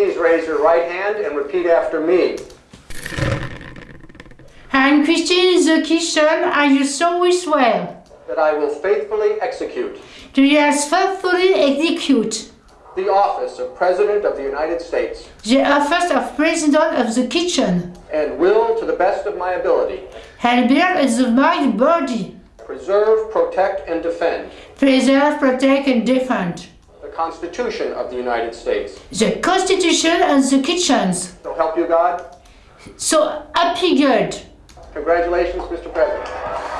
please raise your right hand and repeat after me. I'm Christian in the kitchen. I do so swear. That I will faithfully execute Do you faithfully execute the office of President of the United States the office of President of the Kitchen and will, to the best of my ability, and build the my body, preserve, protect, and defend preserve, protect, and defend Constitution of the United States. the Constitution and the kitchens. So help you God. So happy good. Congratulations, Mr. President.